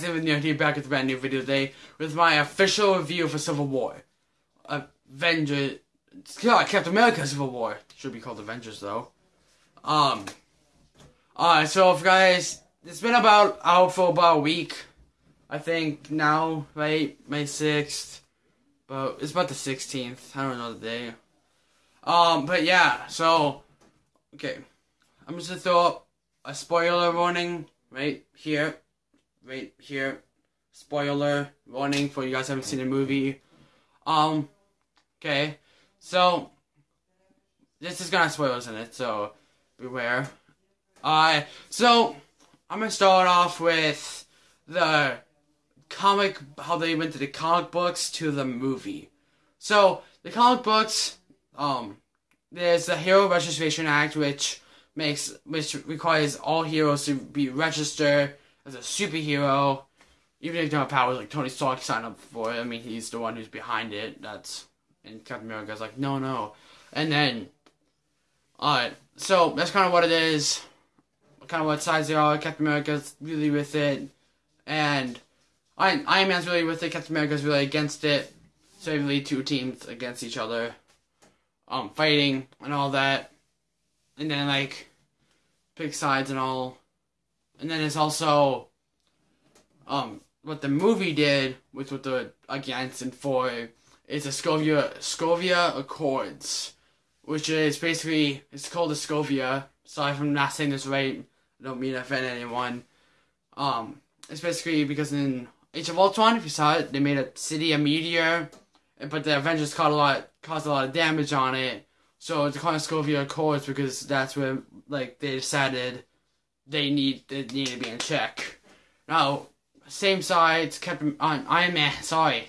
guys, I'm here back with a brand new video today with my official review for Civil War. Avengers, God, Captain America Civil War. Should be called Avengers though. Um, alright, so guys, it's been about out for about a week. I think now, right? May 6th. But it's about the 16th. I don't know the day. Um, but yeah, so, okay. I'm just gonna throw up a spoiler warning right here, right here. Spoiler warning for you guys haven't seen the movie. Um, okay, so this is gonna have spoilers in it, so beware. Uh, so I'm gonna start off with the comic, how they went to the comic books to the movie. So the comic books, um, there's the Hero Registration Act, which makes which requires all heroes to be registered as a superhero, even if they don't have powers like Tony Stark signed up for it. I mean, he's the one who's behind it. That's and Captain America's like, no, no, and then, alright, so that's kind of what it is. Kind of what sides they are. Captain America's really with it, and Iron, Iron Man's really with it. Captain America's really against it. So really two teams against each other, um, fighting and all that and then like pick sides and all. And then it's also um what the movie did with what the against and for is the Scovia Scovia Accords, which is basically it's called the Scovia. Sorry if I'm not saying this right. I don't mean to offend anyone. Um, it's basically because in Age of Ultron, if you saw it, they made a city a meteor, but the Avengers caused a lot caused a lot of damage on it. So it's called Scovia Accords because that's where like they decided they need they need to be in check. Now, same sides, Captain on Iron Man. Sorry,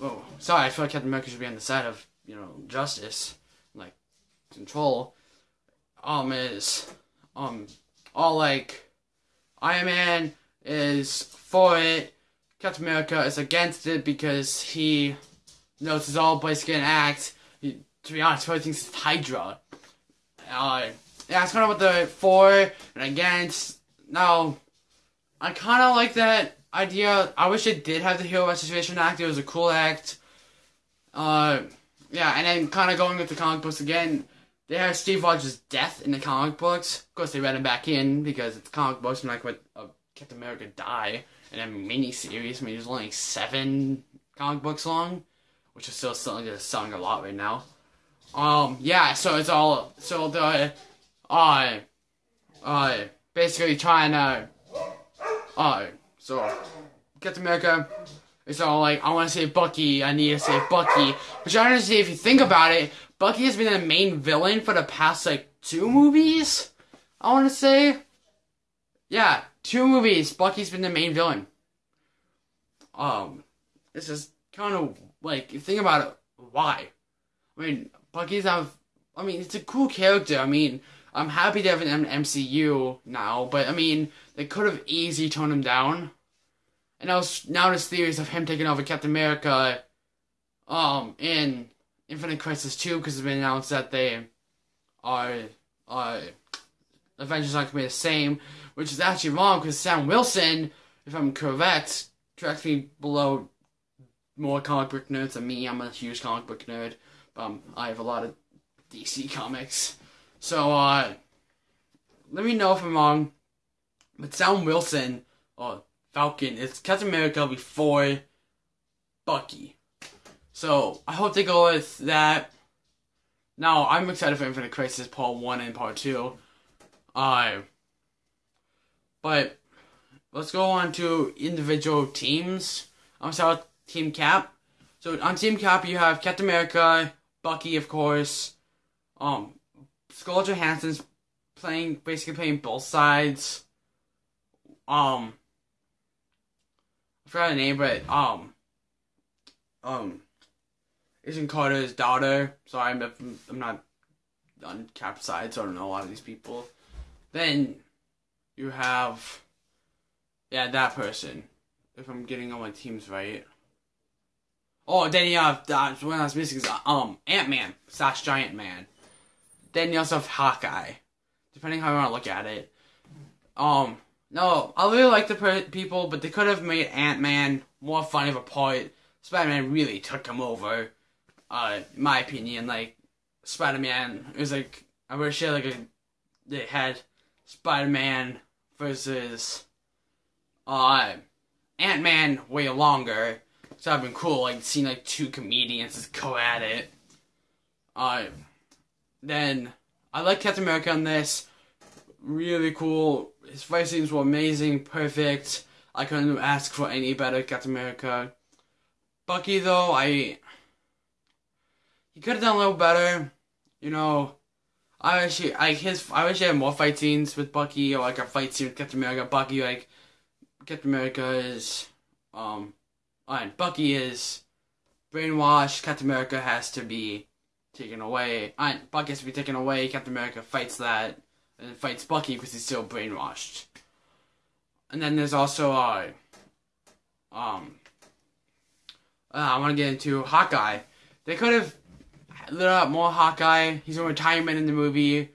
oh sorry. I feel like Captain America should be on the side of you know justice, like control. Um, is um all like Iron Man is for it. Captain America is against it because he knows it's all basically an act to be honest, probably thinks it's Hydra. Uh, yeah, it's kind of what the for and against. Now, I kind of like that idea. I wish it did have the Hero Registration Act. It was a cool act. Uh, yeah, and then kind of going with the comic books again. They have Steve Rogers' death in the comic books. Of course, they read him back in because it's comic books and like what uh, Captain America die in a mini series. I mean, there's only like seven comic books long, which is still selling, selling a lot right now. Um, yeah, so it's all, so the, uh, uh, basically trying to, uh, so, Captain America, it's all like, I want to save Bucky, I need to save Bucky, but honestly, if you think about it, Bucky has been the main villain for the past, like, two movies, I want to say, yeah, two movies, Bucky's been the main villain, um, this is kind of, like, you think about it, why? I mean, Bucky's have. I mean, it's a cool character. I mean, I'm happy to have an MCU now, but I mean, they could have easily toned him down. And now, now there's theories of him taking over Captain America, um, in Infinite Crisis 2, because it's been announced that they are, uh, Avengers aren't going to be the same, which is actually wrong, because Sam Wilson, if I'm correct, me below more comic book nerds than me, I'm a huge comic book nerd. Um, I have a lot of DC comics. So, uh, let me know if I'm wrong. But Sam Wilson, or Falcon, is Captain America before Bucky. So, I hope they go with that. Now, I'm excited for Infinite Crisis Part 1 and Part 2. Uh, but, let's go on to individual teams. I'm sorry, Team Cap. So, on Team Cap, you have Captain America, Bucky, of course. Um, Scarlett Johansson's playing, basically playing both sides. Um, I forgot her name, but, um, um, isn't Carter's daughter. Sorry, I'm, I'm not on Cap side, so I don't know a lot of these people. Then you have, yeah, that person. If I'm getting all my teams right. Oh, then you have that's one I was missing is um Ant Man slash Giant Man. Also have Hawkeye, depending how you want to look at it. Um, no, I really like the people, but they could have made Ant Man more fun of a part. Spider Man really took him over. Uh, in my opinion, like Spider Man is like I wish they like they had Spider Man versus uh Ant Man way longer. So that'd been cool, like seeing like two comedians just go at it. Uh, then I like Captain America on this. Really cool. His fight scenes were amazing, perfect. I couldn't ask for any better Captain America. Bucky though, I he could have done a little better. You know, I wish he, his I wish he had more fight scenes with Bucky or like a fight scene with Captain America. Bucky like Captain America is um and Bucky is brainwashed. Captain America has to be taken away. And Bucky has to be taken away. Captain America fights that and fights Bucky because he's still brainwashed. And then there's also uh um uh, I want to get into Hawkeye. They could have lit up more Hawkeye. He's in retirement in the movie.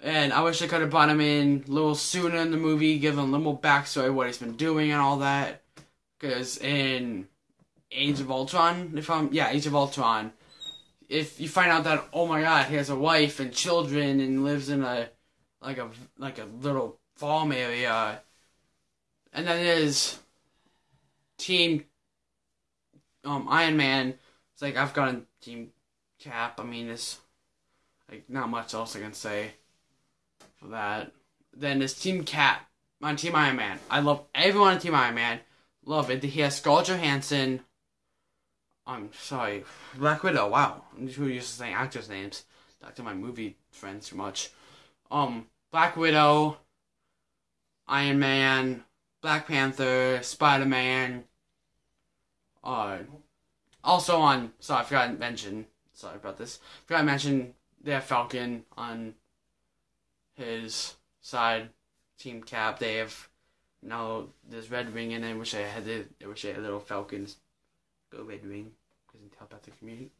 And I wish they could have brought him in a little sooner in the movie, give him a little more backstory, what he's been doing and all that. Because in Age of Ultron, if I'm yeah, Age of Ultron, if you find out that oh my god, he has a wife and children and lives in a like a like a little farm area, and then there's Team um Iron Man. It's like I've got a Team Cap. I mean, it's like not much else I can say for that. Then there's Team Cap on Team Iron Man. I love everyone on Team Iron Man. Love it. He has Scarlett Johansson. I'm sorry, Black Widow. Wow, I'm who used to saying actors' names. Talk to my movie friends too much. Um, Black Widow, Iron Man, Black Panther, Spider Man. Uh, also on. Sorry, I forgot to mention. Sorry about this. Forgot to mention they have Falcon on his side. Team Cap. They have no, there's Red Wing in it. Wish I had it. Wish I had a little Falcons. Go Red Wing. In telepathic communicate.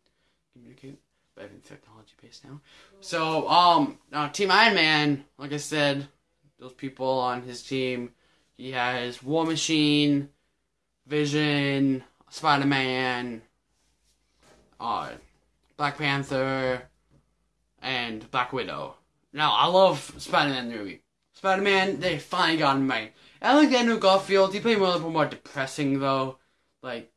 communicate. But everything's technology based now. So, um, now Team Iron Man, like I said, those people on his team, he has War Machine, Vision, Spider Man, uh, Black Panther, and Black Widow. Now, I love Spider Man movie. Spider Man, they finally got him right. Alexander Garfield, he played a more depressing though. Like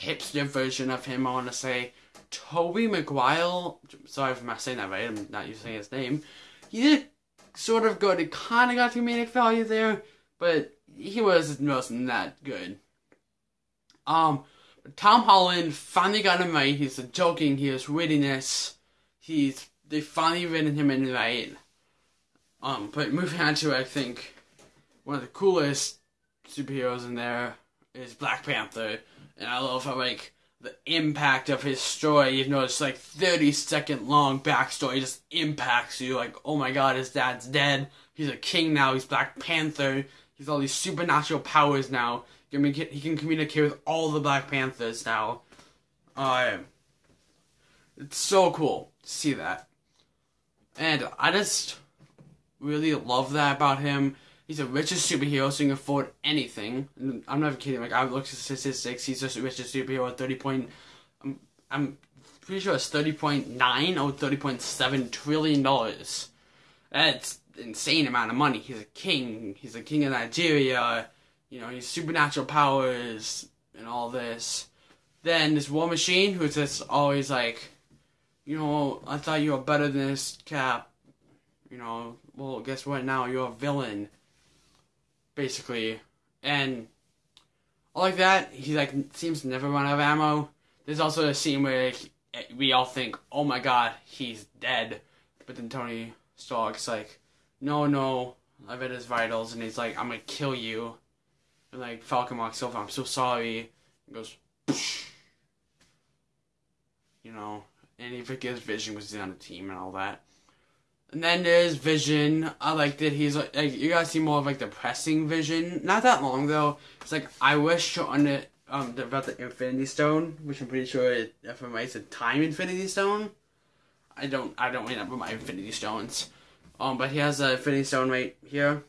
hipster version of him, I wanna say. Tobey Maguire sorry if I'm saying that right, I'm not using his name. He did sort of good. It kinda got comedic value there, but he was most not good. Um Tom Holland finally got him right. He's joking, he has wittiness. He's they finally written him in right. Um, but moving on to I think one of the coolest superheroes in there is Black Panther, and I love how like the impact of his story, even though it's like thirty second long backstory, just impacts you. Like, oh my god, his dad's dead. He's a king now. He's Black Panther. He's all these supernatural powers now. He can, he can communicate with all the Black Panthers now. Uh, it's so cool to see that. And I just really love that about him. He's the richest superhero, so he can afford anything. I'm not even kidding. Like I looked at statistics, he's just the richest superhero at thirty point. I'm, I'm pretty sure it's thirty point nine or thirty point seven trillion dollars. That's insane amount of money. He's a king. He's a king of Nigeria. You know, he's supernatural powers and all this. Then this War Machine, who's just always like, you know, I thought you were better than this Cap. You know, well, guess what? Now you're a villain, basically, and all like that. He like seems to never run out of ammo. There's also a scene where he, we all think, "Oh my God, he's dead," but then Tony Stark's like, "No, no, I've read his vitals," and he's like, "I'm gonna kill you," and like Falcon walks over, "I'm so sorry," and goes, you know, and he forgets Vision was on the team and all that. And then there's Vision. I like that he's like, like you guys see more of like the pressing Vision. Not that long though. It's like I wish on it um about the Infinity Stone, which I'm pretty sure it, if I'm right, it's a Time Infinity Stone. I don't I don't remember my Infinity Stones. Um, but he has a Infinity Stone right here.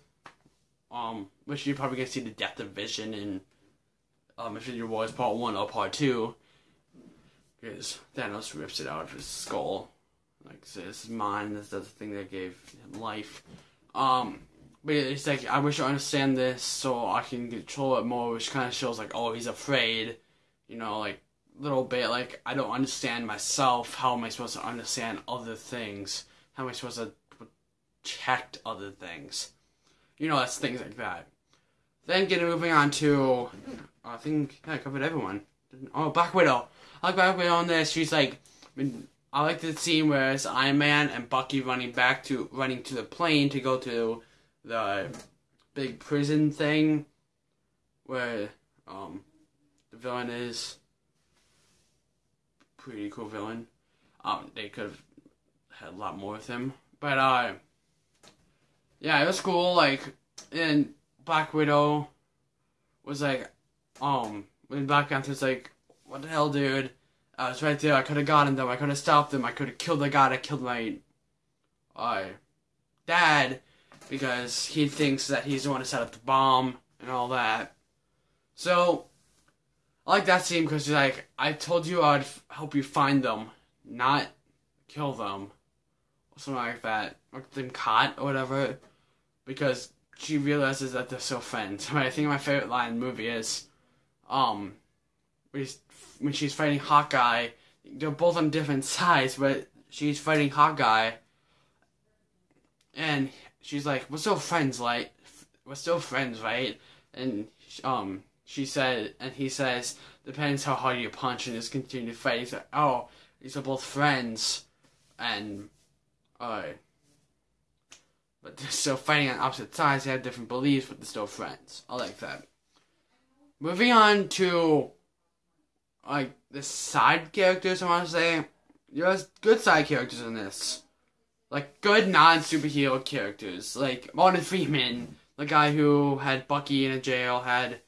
Um, which you're probably gonna see the death of Vision in um, Infinity Wars Part One or Part Two, because Thanos rips it out of his skull, like so this is mine. This is the thing that gave him life. Um, but it's like I wish I understand this so I can control it more, which kind of shows like oh he's afraid, you know, like little bit like I don't understand myself. How am I supposed to understand other things? How am I supposed to protect other things? You know, that's things like that. Then getting moving on to, I think yeah, I covered everyone. Oh, Black Widow. I like Black Widow on this. She's like, I like the scene where it's Iron Man and Bucky running back to running to the plane to go to the big prison thing where um the villain is pretty cool villain. Um, they could have had a lot more with him, but uh, yeah, it was cool. Like, and Black Widow was like, um, when Black Panther's like, what the hell, dude? I was right there. I could have gotten them. I could have stopped them. I could have killed the guy that killed my, uh, dad, because he thinks that he's the one to set up the bomb and all that. So, I like that scene because she's like, I told you I'd f- help you find them, not kill them, or something like that, or them caught or whatever, because she realizes that they're still friends. I think my favorite line in the movie is, um, when she's fighting Hawkeye, they're both on different sides, but she's fighting Hawkeye, and she's like, "We're still friends, like, we're still friends, right?" And um, she said, and he says, "Depends how hard you punch," and just continue to fight. He's like, "Oh, these are both friends," and uh, but they're still fighting on opposite sides. They have different beliefs, but they're still friends. I like that. Moving on to like the side characters, I want to say there's good side characters in this, like good non superhero characters, like Martin Freeman, the guy who had Bucky in a jail, had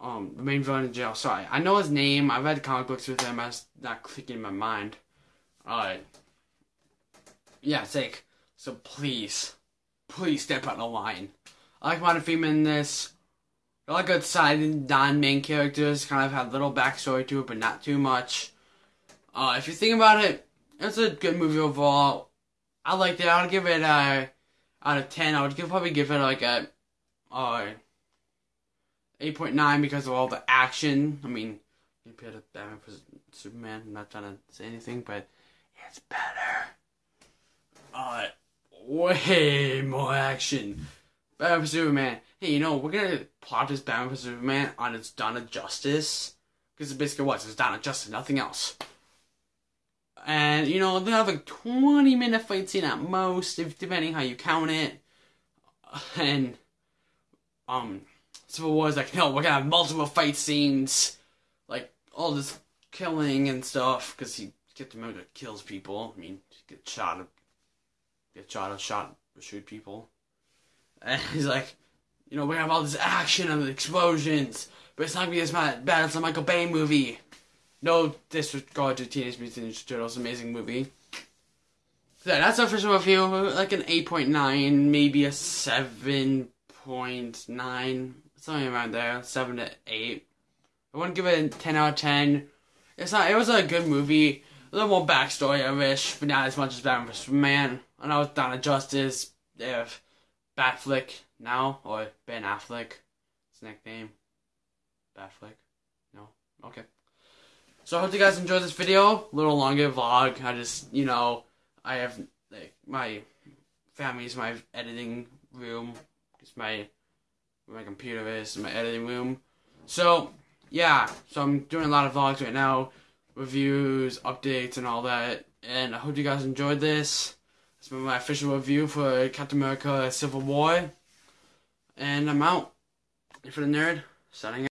um the main villain in jail. Sorry, I know his name. I've read comic books with him. I was not clicking in my mind. Alright. Yeah, it's like so. Please, please step on the line. I like Martin Freeman in this. Like good side non-main characters. Kind of have little backstory to it, but not too much. Uh, if you think about it, it's a good movie overall. I liked it. I would give it a out of ten. I would give, probably give it like a uh, eight point nine because of all the action. I mean, compared to Batman vs Superman, I'm not trying to say anything, but it's better. Uh, way more action. Batman vs Superman. Hey, you know we're gonna plot this Batman vs Superman on its of Justice because it basically was it's of Justice, nothing else. And you know they have a twenty minute fight scene at most, if depending how you count it. And um, Civil War is like, no, we're gonna have multiple fight scenes, like all this killing and stuff, because he gets that kills people. I mean, get shot, get shot, shot, shoot people. And he's like, you know, we have all this action and explosions, but it's not gonna be as bad as a Michael Bay movie. No disregard to Teenage Mutant Ninja Turtles, amazing movie. So yeah, that's our official review, like an 8.9, maybe a 7.9, something around there, 7 to 8. I wouldn't give it a 10 out of 10. It's not, it was a good movie, a little more backstory, I wish, but not as much as Batman vs. Man. I know it's Dawn of Justice, have Batflick now, or Ben Affleck, his nickname. Batflick? No? Okay. So I hope you guys enjoyed this video. A little longer vlog. I just, you know, I have like my family's my editing room. It's my where my computer is, my editing room. So yeah, so I'm doing a lot of vlogs right now, reviews, updates, and all that. And I hope you guys enjoyed this. It's been my official review for Captain America: Civil War. And I'm out. For the nerd, signing